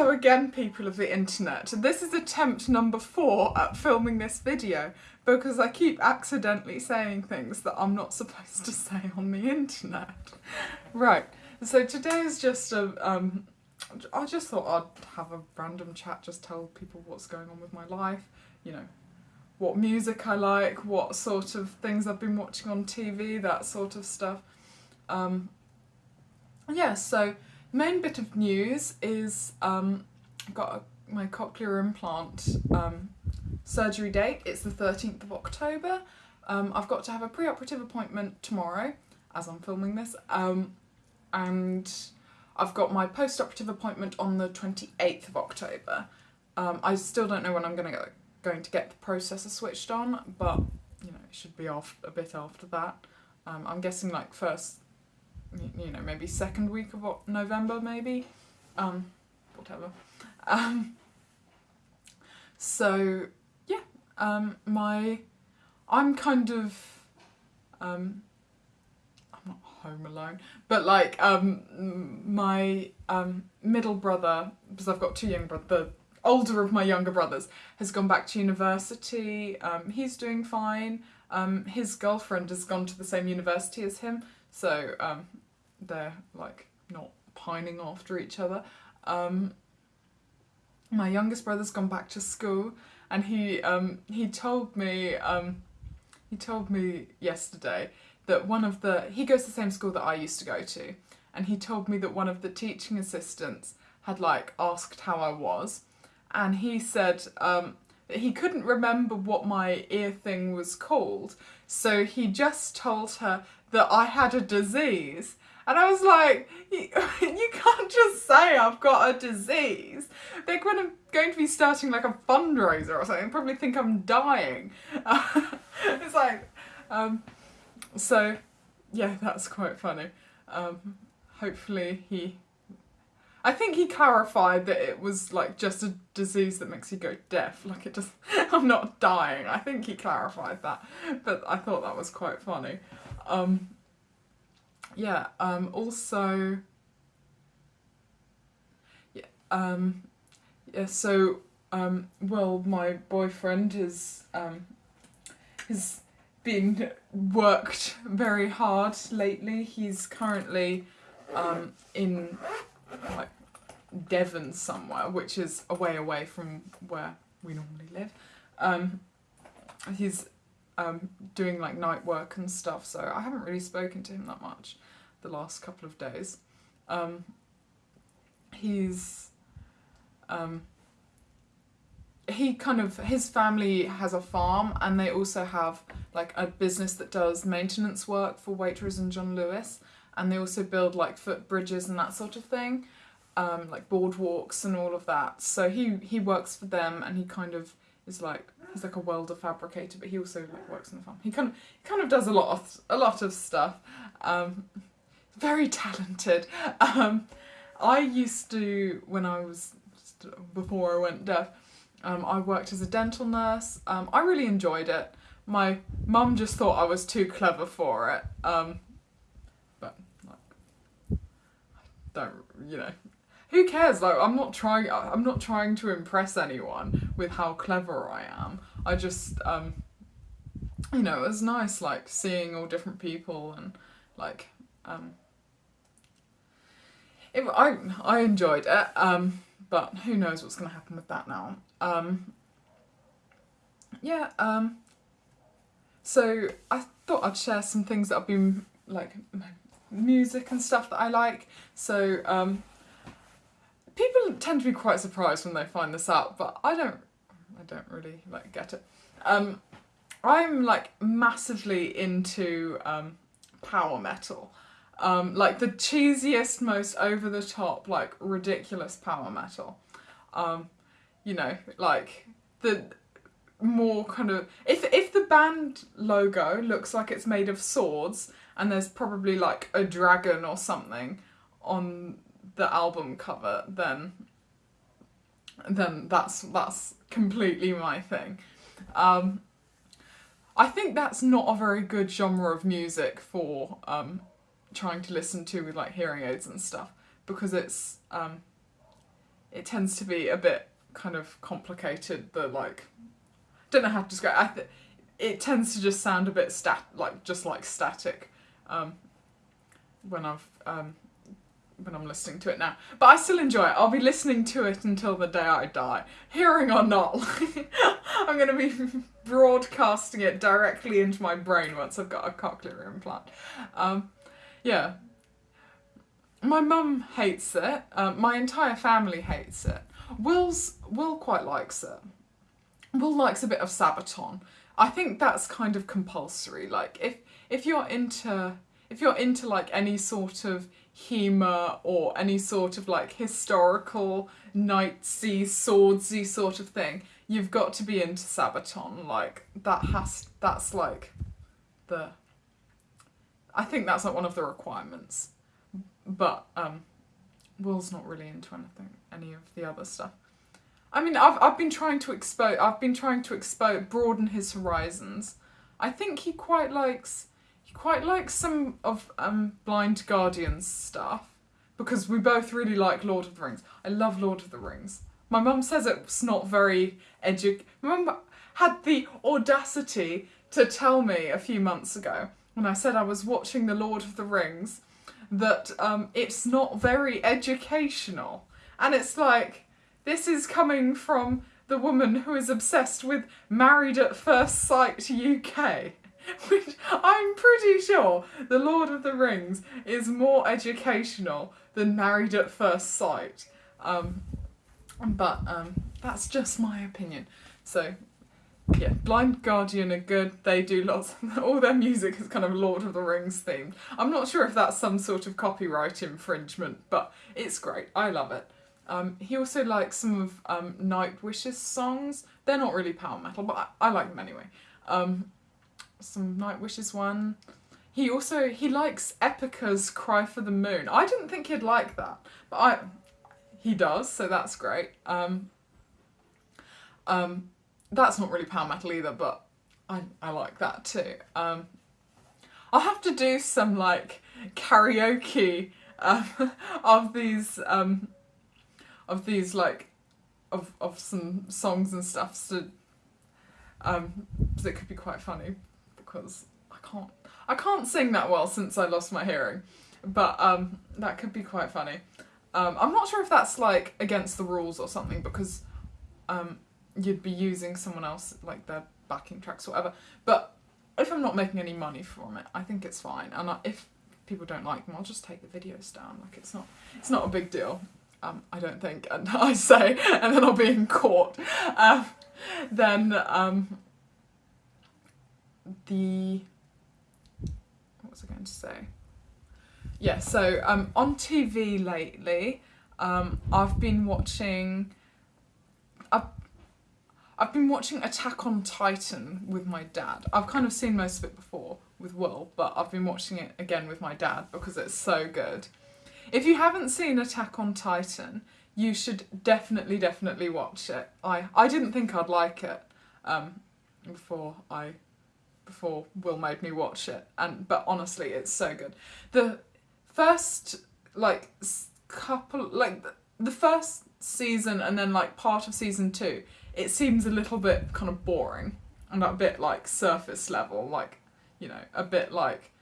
Hello again people of the internet. This is attempt number four at filming this video because I keep accidentally saying things that I'm not supposed to say on the internet. Right, so today is just a, um, I just thought I'd have a random chat, just tell people what's going on with my life, you know, what music I like, what sort of things I've been watching on TV, that sort of stuff. Um, yeah, so main bit of news is um, got a, my cochlear implant um, surgery date. It's the 13th of October. Um, I've got to have a pre-operative appointment tomorrow as I'm filming this um, and I've got my post-operative appointment on the 28th of October. Um, I still don't know when I'm going to going to get the processor switched on but you know it should be off a bit after that. Um, I'm guessing like first you know, maybe second week of November, maybe. Um, whatever. Um, so, yeah, um, my, I'm kind of, um, I'm not home alone, but like, um, my, um, middle brother, because I've got two young brothers, the older of my younger brothers, has gone back to university, um, he's doing fine, um, his girlfriend has gone to the same university as him, so um, they're like not pining after each other. Um, my youngest brother's gone back to school and he um, he told me um, he told me yesterday that one of the he goes to the same school that I used to go to and he told me that one of the teaching assistants had like asked how I was and he said um, that he couldn't remember what my ear thing was called so he just told her that I had a disease and I was like, you, you can't just say I've got a disease. They're going to, going to be starting like a fundraiser or something. Probably think I'm dying. It's like, um, so yeah, that's quite funny. Um, hopefully he, I think he clarified that it was like just a disease that makes you go deaf. Like it just, I'm not dying. I think he clarified that, but I thought that was quite funny. Um, yeah, um, also, yeah, um, yeah, so, um, well, my boyfriend is, um, has been worked very hard lately. He's currently, um, in, like, Devon somewhere, which is a way away from where we normally live. Um, he's um, doing like night work and stuff, so I haven't really spoken to him that much the last couple of days. Um, he's um, he kind of his family has a farm and they also have like a business that does maintenance work for Waitrose and John Lewis and they also build like footbridges and that sort of thing um, like boardwalks and all of that so he he works for them and he kind of is like he's like a welder fabricator but he also like works on the farm he kind of kind of does a lot of a lot of stuff um, very talented. Um, I used to, when I was, before I went deaf, um, I worked as a dental nurse. Um, I really enjoyed it. My mum just thought I was too clever for it. Um, but, like, don't, you know, who cares? Like, I'm not trying, I'm not trying to impress anyone with how clever I am. I just, um, you know, it was nice, like, seeing all different people and, like, um, it, I, I enjoyed it, um, but who knows what's going to happen with that now. Um, yeah, um, so I thought I'd share some things that I've been, like, music and stuff that I like. So, um, people tend to be quite surprised when they find this out, but I don't, I don't really, like, get it. Um, I'm, like, massively into, um, power metal um, like the cheesiest, most over the top, like ridiculous power metal. Um, you know, like the more kind of if if the band logo looks like it's made of swords and there's probably like a dragon or something on the album cover, then then that's that's completely my thing. Um, I think that's not a very good genre of music for um, trying to listen to with like hearing aids and stuff because it's um it tends to be a bit kind of complicated. The like, don't know how to describe. I th- it tends to just sound a bit stat like just like static um, when I've um, when I'm listening to it now. But I still enjoy it. I'll be listening to it until the day I die, hearing or not. I'm going to be broadcasting it directly into my brain once I've got a cochlear implant. Um, yeah. My mum hates it. Um, my entire family hates it. Will's Will quite likes it. Will likes a bit of Sabaton. I think that's kind of compulsory. Like if if you're into if you're into like any sort of humour or any sort of like historical knightsy swordsy sort of thing, you've got to be into Sabaton. Like that has that's like the I think that's like one of the requirements. But um Will's not really into anything any of the other stuff. I mean I've I've been trying to expose I've been trying to expose broaden his horizons. I think he quite likes he quite likes some of um Blind Guardian's stuff because we both really like Lord of the Rings. I love Lord of the Rings. My mum says it's not very edu. My mum had the audacity to tell me a few months ago when I said I was watching The Lord of the Rings that um, it's not very educational. And it's like, this is coming from the woman who is obsessed with Married at First Sight UK. Which I'm pretty sure The Lord of the Rings is more educational than Married at First Sight. Um, but um, that's just my opinion. So, yeah, Blind Guardian are good. They do lots. Of, all their music is kind of Lord of the Rings themed. I'm not sure if that's some sort of copyright infringement, but it's great. I love it. Um, he also likes some of um, Nightwish's songs. They're not really power metal, but I, I like them anyway. Um, some Nightwish's one. He also he likes Epica's Cry for the Moon. I didn't think he'd like that, but I he does, so that's great. Um, um, that's not really power metal either, but I, I like that too. Um, I'll have to do some like karaoke um, of these um, of these like of of some songs and stuff so um it could be quite funny because I can't I can't sing that well since I lost my hearing. But um that could be quite funny. Um I'm not sure if that's like against the rules or something because um you'd be using someone else like their backing tracks or whatever. But if I'm not making any money from it I think it's fine. And I, if people don't like them I'll just take the videos down. Like it's not it's not a big deal. Um, I don't think, and I say, and then I'll be in court. Um, then um, the what was I going to say? Yeah, so um, on TV lately, um, I've been watching. I've, I've been watching Attack on Titan with my dad. I've kind of seen most of it before with Will, but I've been watching it again with my dad because it's so good. If you haven't seen Attack on Titan, you should definitely, definitely watch it. I, I didn't think I'd like it um, before I before Will made me watch it, and but honestly, it's so good. The first like couple like the first season and then like part of season two, it seems a little bit kind of boring and a bit like surface level, like you know, a bit like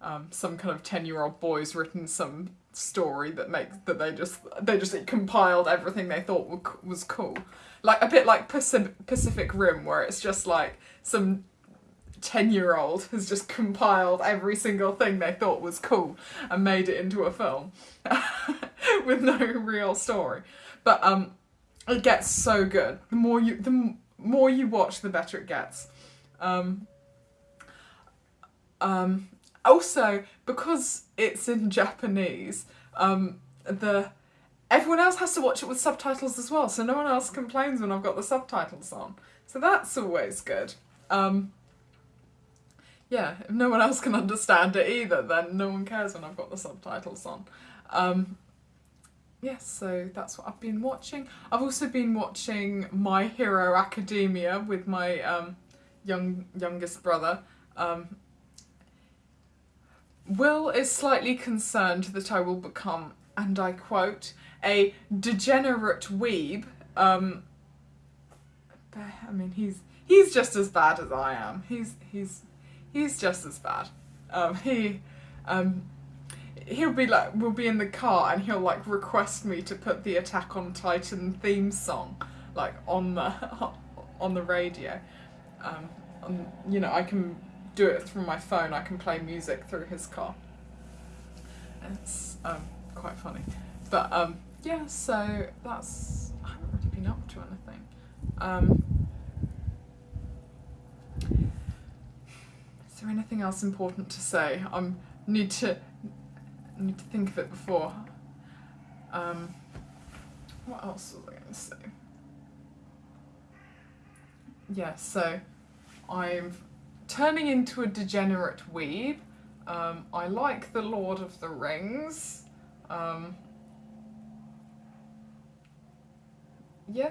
um, some kind of ten year old boy's written some story that makes that they just they just compiled everything they thought was cool like a bit like pacific rim where it's just like some 10 year old has just compiled every single thing they thought was cool and made it into a film with no real story but um it gets so good the more you the more you watch the better it gets um um also, because it's in Japanese, um, the everyone else has to watch it with subtitles as well, so no one else complains when I've got the subtitles on. So that's always good. Um, yeah, if no one else can understand it either, then no one cares when I've got the subtitles on. Um, yes, yeah, so that's what I've been watching. I've also been watching My Hero Academia with my um, young youngest brother. Um, Will is slightly concerned that I will become, and I quote, a degenerate weeb. Um, I mean, he's he's just as bad as I am. He's he's he's just as bad. Um, he um, he'll be like we'll be in the car and he'll like request me to put the Attack on Titan theme song like on the on the radio. Um, you know, I can do it through my phone. I can play music through his car. It's um, quite funny, but um, yeah. So that's I haven't really been up to anything. Um, there anything else important to say? I um, need to need to think of it before. Um, what else was I going to say? Yeah, so I'm turning into a degenerate weeb. Um, I like The Lord of the Rings. Um, yeah,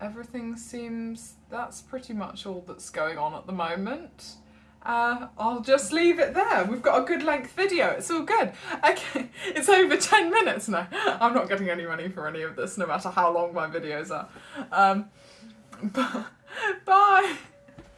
everything seems that's pretty much all that's going on at the moment. Uh, I'll just leave it there. We've got a good length video. It's all good. Okay, it's over 10 minutes now. I'm not getting any money for any of this, no matter how long my videos are. Um, bye.